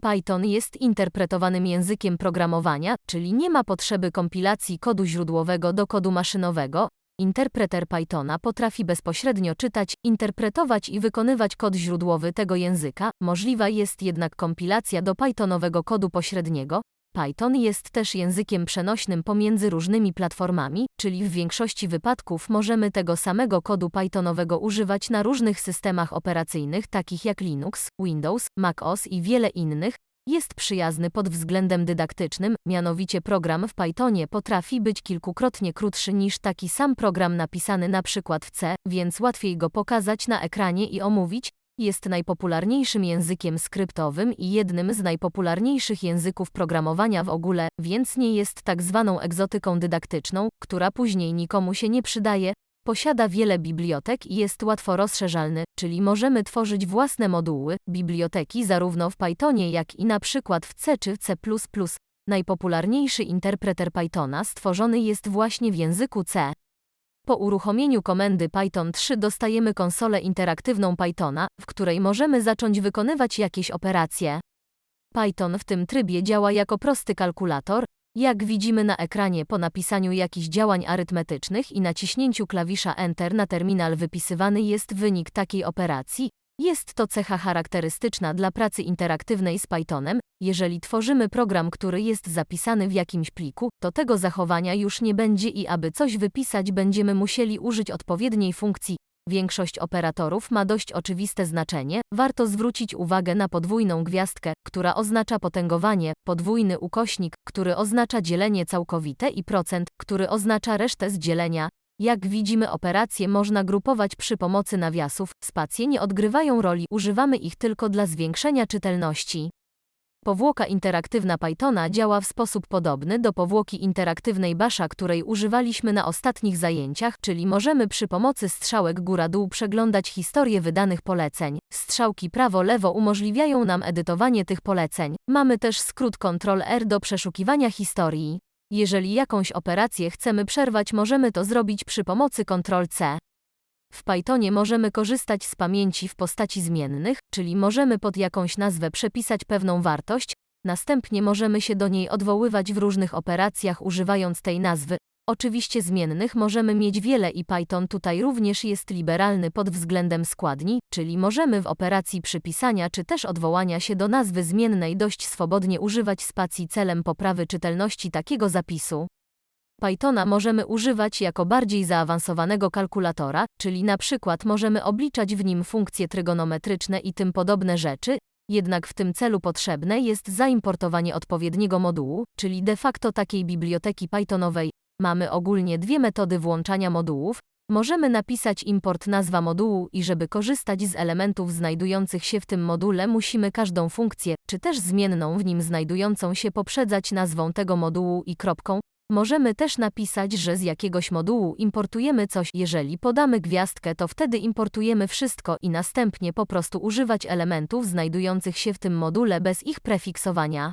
Python jest interpretowanym językiem programowania, czyli nie ma potrzeby kompilacji kodu źródłowego do kodu maszynowego. Interpreter Pythona potrafi bezpośrednio czytać, interpretować i wykonywać kod źródłowy tego języka, możliwa jest jednak kompilacja do Pythonowego kodu pośredniego. Python jest też językiem przenośnym pomiędzy różnymi platformami, czyli w większości wypadków możemy tego samego kodu Pythonowego używać na różnych systemach operacyjnych takich jak Linux, Windows, macOS i wiele innych. Jest przyjazny pod względem dydaktycznym, mianowicie program w Pythonie potrafi być kilkukrotnie krótszy niż taki sam program napisany na przykład w C, więc łatwiej go pokazać na ekranie i omówić, jest najpopularniejszym językiem skryptowym i jednym z najpopularniejszych języków programowania w ogóle, więc nie jest tak zwaną egzotyką dydaktyczną, która później nikomu się nie przydaje. Posiada wiele bibliotek i jest łatwo rozszerzalny, czyli możemy tworzyć własne moduły, biblioteki zarówno w Pythonie jak i na przykład w C czy C++. Najpopularniejszy interpreter Pythona stworzony jest właśnie w języku C. Po uruchomieniu komendy Python 3 dostajemy konsolę interaktywną Pythona, w której możemy zacząć wykonywać jakieś operacje. Python w tym trybie działa jako prosty kalkulator, jak widzimy na ekranie po napisaniu jakichś działań arytmetycznych i naciśnięciu klawisza Enter na terminal wypisywany jest wynik takiej operacji, jest to cecha charakterystyczna dla pracy interaktywnej z Pythonem. Jeżeli tworzymy program, który jest zapisany w jakimś pliku, to tego zachowania już nie będzie i aby coś wypisać, będziemy musieli użyć odpowiedniej funkcji. Większość operatorów ma dość oczywiste znaczenie. Warto zwrócić uwagę na podwójną gwiazdkę, która oznacza potęgowanie, podwójny ukośnik, który oznacza dzielenie całkowite i procent, który oznacza resztę z dzielenia. Jak widzimy operacje można grupować przy pomocy nawiasów, spacje nie odgrywają roli, używamy ich tylko dla zwiększenia czytelności. Powłoka interaktywna Pythona działa w sposób podobny do powłoki interaktywnej Basha, której używaliśmy na ostatnich zajęciach, czyli możemy przy pomocy strzałek góra-dół przeglądać historię wydanych poleceń. Strzałki prawo-lewo umożliwiają nam edytowanie tych poleceń. Mamy też skrót Ctrl-R do przeszukiwania historii. Jeżeli jakąś operację chcemy przerwać, możemy to zrobić przy pomocy Ctrl-C. W Pythonie możemy korzystać z pamięci w postaci zmiennych, czyli możemy pod jakąś nazwę przepisać pewną wartość, następnie możemy się do niej odwoływać w różnych operacjach używając tej nazwy, Oczywiście zmiennych możemy mieć wiele i Python tutaj również jest liberalny pod względem składni, czyli możemy w operacji przypisania czy też odwołania się do nazwy zmiennej dość swobodnie używać spacji celem poprawy czytelności takiego zapisu. Pythona możemy używać jako bardziej zaawansowanego kalkulatora, czyli na przykład możemy obliczać w nim funkcje trygonometryczne i tym podobne rzeczy, jednak w tym celu potrzebne jest zaimportowanie odpowiedniego modułu, czyli de facto takiej biblioteki Pythonowej, Mamy ogólnie dwie metody włączania modułów. Możemy napisać import nazwa modułu i żeby korzystać z elementów znajdujących się w tym module musimy każdą funkcję, czy też zmienną w nim znajdującą się poprzedzać nazwą tego modułu i kropką. Możemy też napisać, że z jakiegoś modułu importujemy coś. Jeżeli podamy gwiazdkę, to wtedy importujemy wszystko i następnie po prostu używać elementów znajdujących się w tym module bez ich prefiksowania.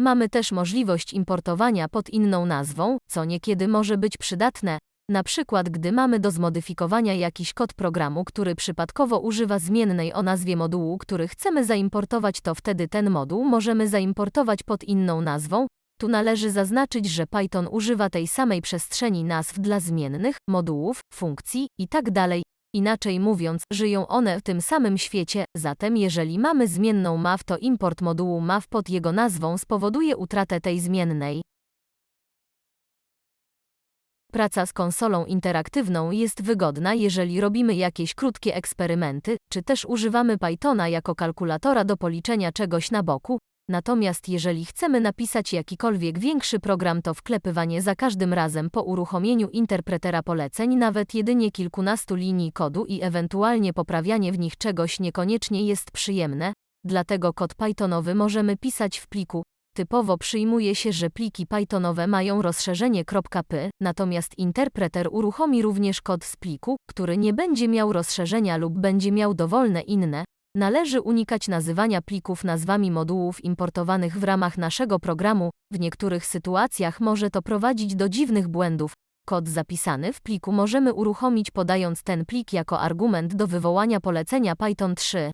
Mamy też możliwość importowania pod inną nazwą, co niekiedy może być przydatne, na przykład gdy mamy do zmodyfikowania jakiś kod programu, który przypadkowo używa zmiennej o nazwie modułu, który chcemy zaimportować, to wtedy ten moduł możemy zaimportować pod inną nazwą. Tu należy zaznaczyć, że Python używa tej samej przestrzeni nazw dla zmiennych, modułów, funkcji itd. Inaczej mówiąc, żyją one w tym samym świecie, zatem jeżeli mamy zmienną MAV to import modułu MAV pod jego nazwą spowoduje utratę tej zmiennej. Praca z konsolą interaktywną jest wygodna, jeżeli robimy jakieś krótkie eksperymenty, czy też używamy Pythona jako kalkulatora do policzenia czegoś na boku, Natomiast jeżeli chcemy napisać jakikolwiek większy program, to wklepywanie za każdym razem po uruchomieniu interpretera poleceń nawet jedynie kilkunastu linii kodu i ewentualnie poprawianie w nich czegoś niekoniecznie jest przyjemne, dlatego kod Pythonowy możemy pisać w pliku. Typowo przyjmuje się, że pliki Pythonowe mają rozszerzenie .py, natomiast interpreter uruchomi również kod z pliku, który nie będzie miał rozszerzenia lub będzie miał dowolne inne, Należy unikać nazywania plików nazwami modułów importowanych w ramach naszego programu, w niektórych sytuacjach może to prowadzić do dziwnych błędów. Kod zapisany w pliku możemy uruchomić podając ten plik jako argument do wywołania polecenia Python 3.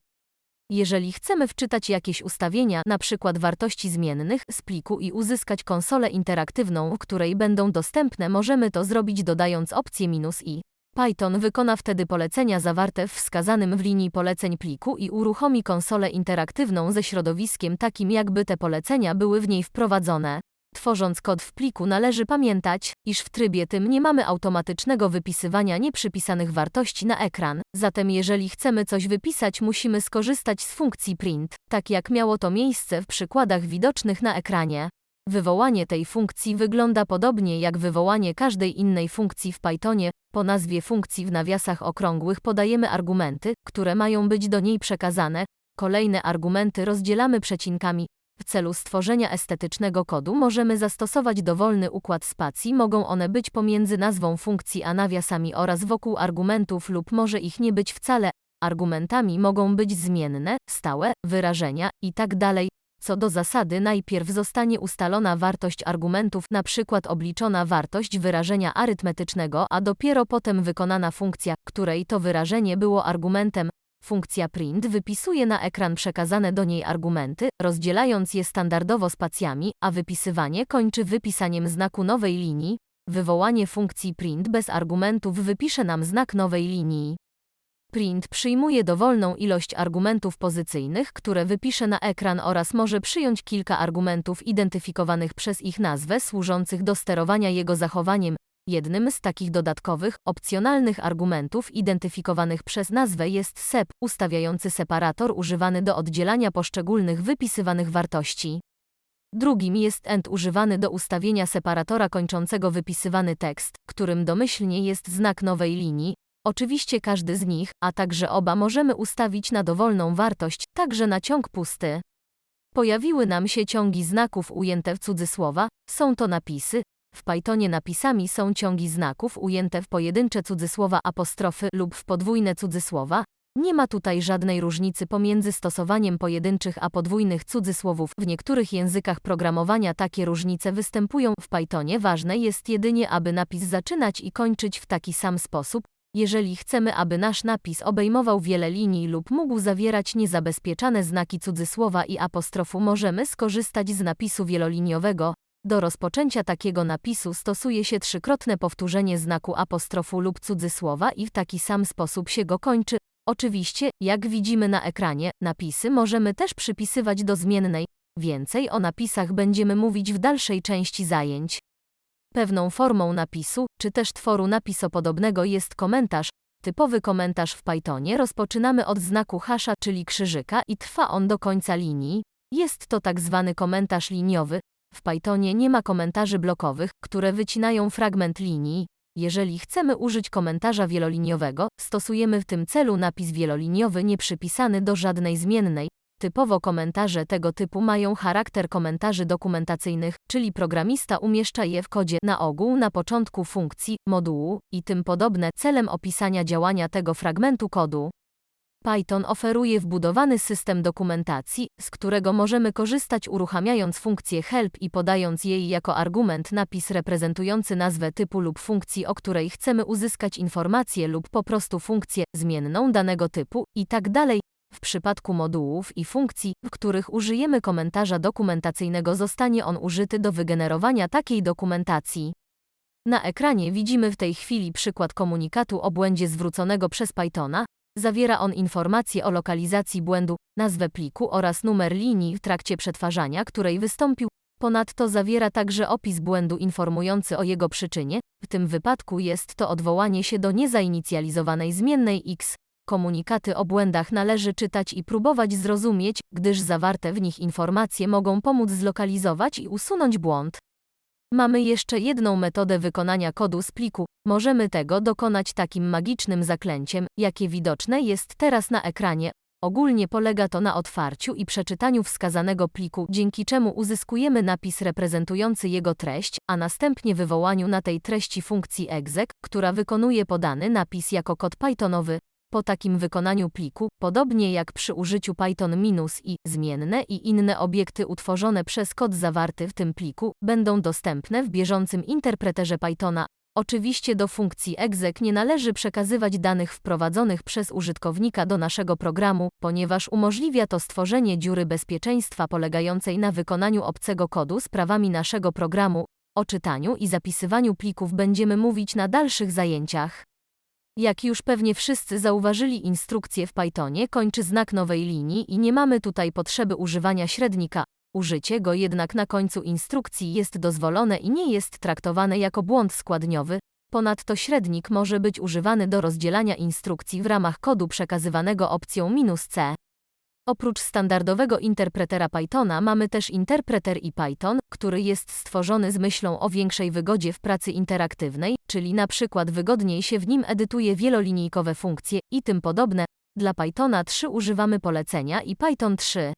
Jeżeli chcemy wczytać jakieś ustawienia, przykład wartości zmiennych, z pliku i uzyskać konsolę interaktywną, w której będą dostępne, możemy to zrobić dodając opcję minus i. Python wykona wtedy polecenia zawarte w wskazanym w linii poleceń pliku i uruchomi konsolę interaktywną ze środowiskiem takim jakby te polecenia były w niej wprowadzone. Tworząc kod w pliku należy pamiętać, iż w trybie tym nie mamy automatycznego wypisywania nieprzypisanych wartości na ekran, zatem jeżeli chcemy coś wypisać musimy skorzystać z funkcji print, tak jak miało to miejsce w przykładach widocznych na ekranie. Wywołanie tej funkcji wygląda podobnie jak wywołanie każdej innej funkcji w Pythonie. Po nazwie funkcji w nawiasach okrągłych podajemy argumenty, które mają być do niej przekazane. Kolejne argumenty rozdzielamy przecinkami. W celu stworzenia estetycznego kodu możemy zastosować dowolny układ spacji, mogą one być pomiędzy nazwą funkcji a nawiasami oraz wokół argumentów lub może ich nie być wcale. Argumentami mogą być zmienne, stałe, wyrażenia itd. Co do zasady najpierw zostanie ustalona wartość argumentów, przykład obliczona wartość wyrażenia arytmetycznego, a dopiero potem wykonana funkcja, której to wyrażenie było argumentem. Funkcja print wypisuje na ekran przekazane do niej argumenty, rozdzielając je standardowo spacjami, a wypisywanie kończy wypisaniem znaku nowej linii. Wywołanie funkcji print bez argumentów wypisze nam znak nowej linii. Print przyjmuje dowolną ilość argumentów pozycyjnych, które wypisze na ekran oraz może przyjąć kilka argumentów identyfikowanych przez ich nazwę służących do sterowania jego zachowaniem. Jednym z takich dodatkowych, opcjonalnych argumentów identyfikowanych przez nazwę jest sep, ustawiający separator używany do oddzielania poszczególnych wypisywanych wartości. Drugim jest end używany do ustawienia separatora kończącego wypisywany tekst, którym domyślnie jest znak nowej linii, Oczywiście każdy z nich, a także oba możemy ustawić na dowolną wartość, także na ciąg pusty. Pojawiły nam się ciągi znaków ujęte w cudzysłowa, są to napisy. W Pythonie napisami są ciągi znaków ujęte w pojedyncze cudzysłowa apostrofy lub w podwójne cudzysłowa. Nie ma tutaj żadnej różnicy pomiędzy stosowaniem pojedynczych a podwójnych cudzysłowów. W niektórych językach programowania takie różnice występują. W Pythonie ważne jest jedynie, aby napis zaczynać i kończyć w taki sam sposób, jeżeli chcemy, aby nasz napis obejmował wiele linii lub mógł zawierać niezabezpieczane znaki cudzysłowa i apostrofu, możemy skorzystać z napisu wieloliniowego. Do rozpoczęcia takiego napisu stosuje się trzykrotne powtórzenie znaku apostrofu lub cudzysłowa i w taki sam sposób się go kończy. Oczywiście, jak widzimy na ekranie, napisy możemy też przypisywać do zmiennej. Więcej o napisach będziemy mówić w dalszej części zajęć. Pewną formą napisu, czy też tworu napisopodobnego jest komentarz. Typowy komentarz w Pythonie rozpoczynamy od znaku hasza, czyli krzyżyka i trwa on do końca linii. Jest to tak zwany komentarz liniowy. W Pythonie nie ma komentarzy blokowych, które wycinają fragment linii. Jeżeli chcemy użyć komentarza wieloliniowego, stosujemy w tym celu napis wieloliniowy nieprzypisany do żadnej zmiennej, Typowo komentarze tego typu mają charakter komentarzy dokumentacyjnych, czyli programista umieszcza je w kodzie na ogół na początku funkcji, modułu i tym podobne celem opisania działania tego fragmentu kodu. Python oferuje wbudowany system dokumentacji, z którego możemy korzystać uruchamiając funkcję help i podając jej jako argument napis reprezentujący nazwę typu lub funkcji, o której chcemy uzyskać informację lub po prostu funkcję zmienną danego typu i tak. W przypadku modułów i funkcji, w których użyjemy komentarza dokumentacyjnego zostanie on użyty do wygenerowania takiej dokumentacji. Na ekranie widzimy w tej chwili przykład komunikatu o błędzie zwróconego przez Pythona. Zawiera on informacje o lokalizacji błędu, nazwę pliku oraz numer linii w trakcie przetwarzania, której wystąpił. Ponadto zawiera także opis błędu informujący o jego przyczynie. W tym wypadku jest to odwołanie się do niezainicjalizowanej zmiennej x. Komunikaty o błędach należy czytać i próbować zrozumieć, gdyż zawarte w nich informacje mogą pomóc zlokalizować i usunąć błąd. Mamy jeszcze jedną metodę wykonania kodu z pliku. Możemy tego dokonać takim magicznym zaklęciem, jakie widoczne jest teraz na ekranie. Ogólnie polega to na otwarciu i przeczytaniu wskazanego pliku, dzięki czemu uzyskujemy napis reprezentujący jego treść, a następnie wywołaniu na tej treści funkcji exec, która wykonuje podany napis jako kod Pythonowy. Po takim wykonaniu pliku, podobnie jak przy użyciu Python- i zmienne i inne obiekty utworzone przez kod zawarty w tym pliku, będą dostępne w bieżącym interpreterze Pythona. Oczywiście do funkcji exec nie należy przekazywać danych wprowadzonych przez użytkownika do naszego programu, ponieważ umożliwia to stworzenie dziury bezpieczeństwa polegającej na wykonaniu obcego kodu z prawami naszego programu. O czytaniu i zapisywaniu plików będziemy mówić na dalszych zajęciach. Jak już pewnie wszyscy zauważyli, instrukcję w Pythonie kończy znak nowej linii i nie mamy tutaj potrzeby używania średnika. Użycie go jednak na końcu instrukcji jest dozwolone i nie jest traktowane jako błąd składniowy. Ponadto średnik może być używany do rozdzielania instrukcji w ramach kodu przekazywanego opcją "-c". Oprócz standardowego interpretera Pythona mamy też interpreter IPython, który jest stworzony z myślą o większej wygodzie w pracy interaktywnej, czyli na przykład wygodniej się w nim edytuje wielolinijkowe funkcje i tym podobne. Dla Pythona 3 używamy polecenia IPython 3.